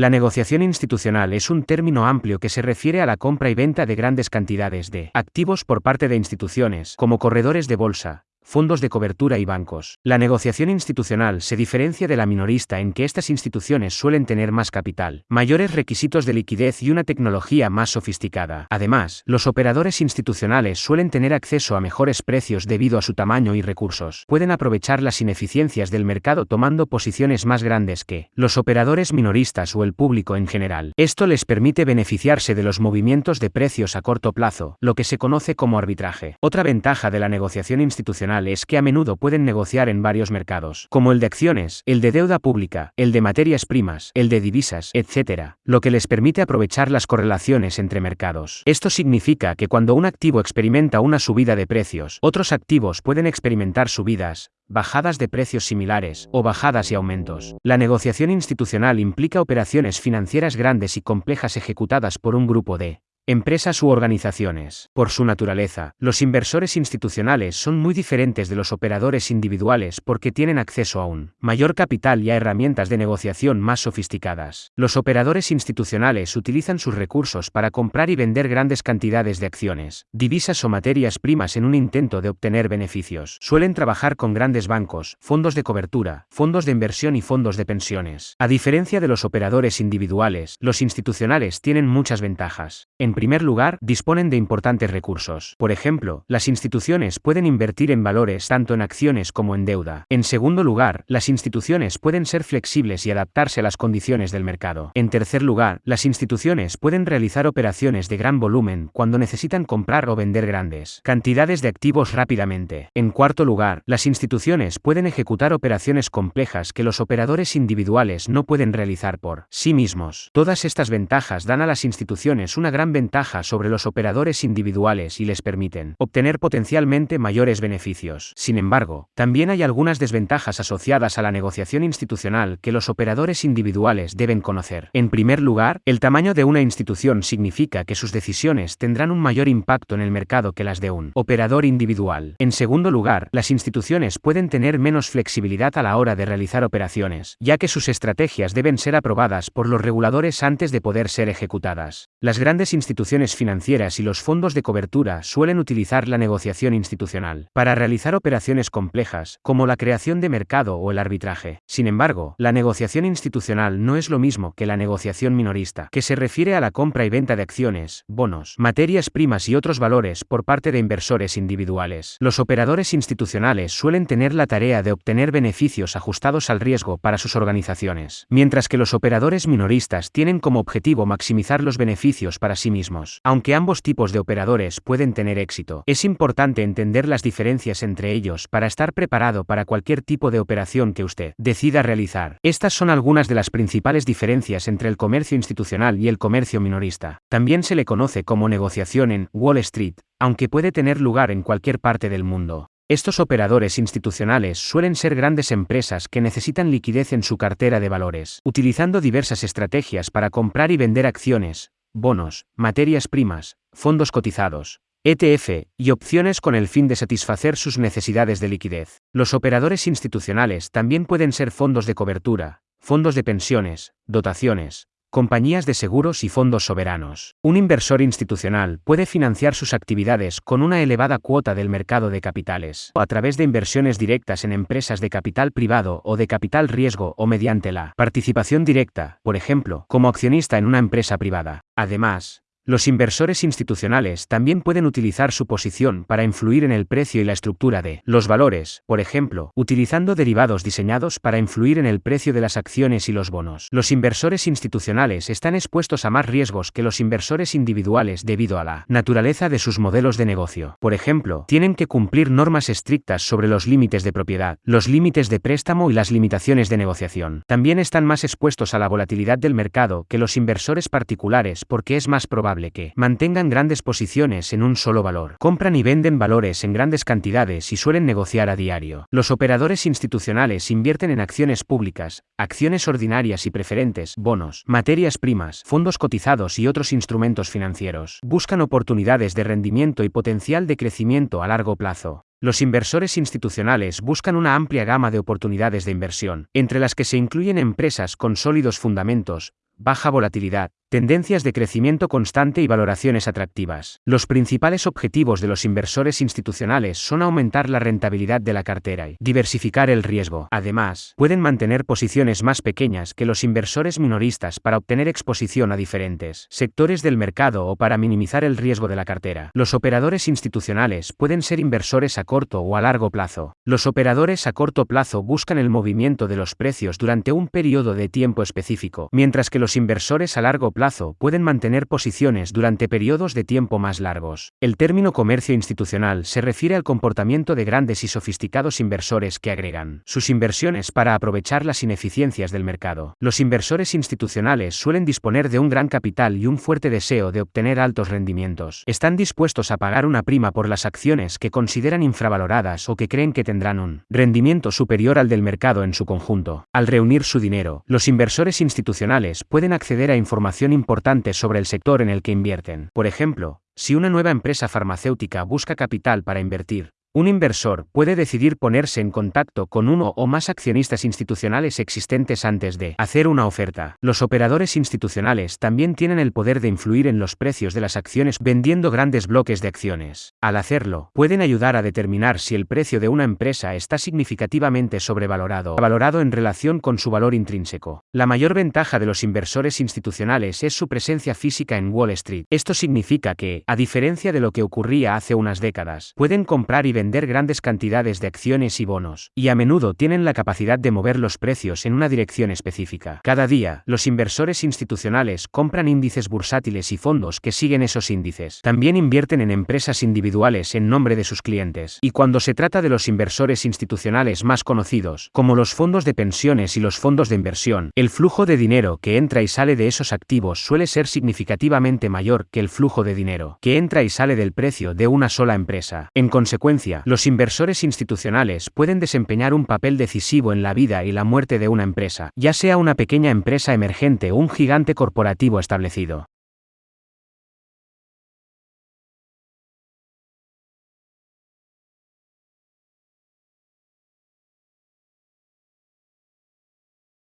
La negociación institucional es un término amplio que se refiere a la compra y venta de grandes cantidades de activos por parte de instituciones, como corredores de bolsa, fondos de cobertura y bancos. La negociación institucional se diferencia de la minorista en que estas instituciones suelen tener más capital, mayores requisitos de liquidez y una tecnología más sofisticada. Además, los operadores institucionales suelen tener acceso a mejores precios debido a su tamaño y recursos. Pueden aprovechar las ineficiencias del mercado tomando posiciones más grandes que los operadores minoristas o el público en general. Esto les permite beneficiarse de los movimientos de precios a corto plazo, lo que se conoce como arbitraje. Otra ventaja de la negociación institucional es que a menudo pueden negociar en varios mercados, como el de acciones, el de deuda pública, el de materias primas, el de divisas, etc., lo que les permite aprovechar las correlaciones entre mercados. Esto significa que cuando un activo experimenta una subida de precios, otros activos pueden experimentar subidas, bajadas de precios similares, o bajadas y aumentos. La negociación institucional implica operaciones financieras grandes y complejas ejecutadas por un grupo de Empresas u organizaciones. Por su naturaleza, los inversores institucionales son muy diferentes de los operadores individuales porque tienen acceso a un mayor capital y a herramientas de negociación más sofisticadas. Los operadores institucionales utilizan sus recursos para comprar y vender grandes cantidades de acciones, divisas o materias primas en un intento de obtener beneficios. Suelen trabajar con grandes bancos, fondos de cobertura, fondos de inversión y fondos de pensiones. A diferencia de los operadores individuales, los institucionales tienen muchas ventajas. En primer lugar, disponen de importantes recursos. Por ejemplo, las instituciones pueden invertir en valores tanto en acciones como en deuda. En segundo lugar, las instituciones pueden ser flexibles y adaptarse a las condiciones del mercado. En tercer lugar, las instituciones pueden realizar operaciones de gran volumen cuando necesitan comprar o vender grandes cantidades de activos rápidamente. En cuarto lugar, las instituciones pueden ejecutar operaciones complejas que los operadores individuales no pueden realizar por sí mismos. Todas estas ventajas dan a las instituciones una gran ventaja sobre los operadores individuales y les permiten obtener potencialmente mayores beneficios. Sin embargo, también hay algunas desventajas asociadas a la negociación institucional que los operadores individuales deben conocer. En primer lugar, el tamaño de una institución significa que sus decisiones tendrán un mayor impacto en el mercado que las de un operador individual. En segundo lugar, las instituciones pueden tener menos flexibilidad a la hora de realizar operaciones, ya que sus estrategias deben ser aprobadas por los reguladores antes de poder ser ejecutadas. Las grandes instituciones instituciones financieras y los fondos de cobertura suelen utilizar la negociación institucional para realizar operaciones complejas, como la creación de mercado o el arbitraje. Sin embargo, la negociación institucional no es lo mismo que la negociación minorista, que se refiere a la compra y venta de acciones, bonos, materias primas y otros valores por parte de inversores individuales. Los operadores institucionales suelen tener la tarea de obtener beneficios ajustados al riesgo para sus organizaciones, mientras que los operadores minoristas tienen como objetivo maximizar los beneficios para sí mismos. Aunque ambos tipos de operadores pueden tener éxito, es importante entender las diferencias entre ellos para estar preparado para cualquier tipo de operación que usted decida realizar. Estas son algunas de las principales diferencias entre el comercio institucional y el comercio minorista. También se le conoce como negociación en Wall Street, aunque puede tener lugar en cualquier parte del mundo. Estos operadores institucionales suelen ser grandes empresas que necesitan liquidez en su cartera de valores, utilizando diversas estrategias para comprar y vender acciones, bonos, materias primas, fondos cotizados, ETF, y opciones con el fin de satisfacer sus necesidades de liquidez. Los operadores institucionales también pueden ser fondos de cobertura, fondos de pensiones, dotaciones, compañías de seguros y fondos soberanos. Un inversor institucional puede financiar sus actividades con una elevada cuota del mercado de capitales, a través de inversiones directas en empresas de capital privado o de capital riesgo o mediante la participación directa, por ejemplo, como accionista en una empresa privada. Además, los inversores institucionales también pueden utilizar su posición para influir en el precio y la estructura de los valores, por ejemplo, utilizando derivados diseñados para influir en el precio de las acciones y los bonos. Los inversores institucionales están expuestos a más riesgos que los inversores individuales debido a la naturaleza de sus modelos de negocio. Por ejemplo, tienen que cumplir normas estrictas sobre los límites de propiedad, los límites de préstamo y las limitaciones de negociación. También están más expuestos a la volatilidad del mercado que los inversores particulares porque es más probable que mantengan grandes posiciones en un solo valor. Compran y venden valores en grandes cantidades y suelen negociar a diario. Los operadores institucionales invierten en acciones públicas, acciones ordinarias y preferentes, bonos, materias primas, fondos cotizados y otros instrumentos financieros. Buscan oportunidades de rendimiento y potencial de crecimiento a largo plazo. Los inversores institucionales buscan una amplia gama de oportunidades de inversión, entre las que se incluyen empresas con sólidos fundamentos, baja volatilidad, Tendencias de crecimiento constante y valoraciones atractivas. Los principales objetivos de los inversores institucionales son aumentar la rentabilidad de la cartera y diversificar el riesgo. Además, pueden mantener posiciones más pequeñas que los inversores minoristas para obtener exposición a diferentes sectores del mercado o para minimizar el riesgo de la cartera. Los operadores institucionales pueden ser inversores a corto o a largo plazo. Los operadores a corto plazo buscan el movimiento de los precios durante un periodo de tiempo específico, mientras que los inversores a largo plazo pueden mantener posiciones durante periodos de tiempo más largos. El término comercio institucional se refiere al comportamiento de grandes y sofisticados inversores que agregan sus inversiones para aprovechar las ineficiencias del mercado. Los inversores institucionales suelen disponer de un gran capital y un fuerte deseo de obtener altos rendimientos. Están dispuestos a pagar una prima por las acciones que consideran infravaloradas o que creen que tendrán un rendimiento superior al del mercado en su conjunto. Al reunir su dinero, los inversores institucionales pueden acceder a información importante sobre el sector en el que invierten. Por ejemplo, si una nueva empresa farmacéutica busca capital para invertir, un inversor puede decidir ponerse en contacto con uno o más accionistas institucionales existentes antes de hacer una oferta. Los operadores institucionales también tienen el poder de influir en los precios de las acciones vendiendo grandes bloques de acciones. Al hacerlo, pueden ayudar a determinar si el precio de una empresa está significativamente sobrevalorado o valorado en relación con su valor intrínseco. La mayor ventaja de los inversores institucionales es su presencia física en Wall Street. Esto significa que, a diferencia de lo que ocurría hace unas décadas, pueden comprar y vender grandes cantidades de acciones y bonos, y a menudo tienen la capacidad de mover los precios en una dirección específica. Cada día, los inversores institucionales compran índices bursátiles y fondos que siguen esos índices. También invierten en empresas individuales en nombre de sus clientes. Y cuando se trata de los inversores institucionales más conocidos, como los fondos de pensiones y los fondos de inversión, el flujo de dinero que entra y sale de esos activos suele ser significativamente mayor que el flujo de dinero que entra y sale del precio de una sola empresa. En consecuencia, los inversores institucionales pueden desempeñar un papel decisivo en la vida y la muerte de una empresa, ya sea una pequeña empresa emergente o un gigante corporativo establecido.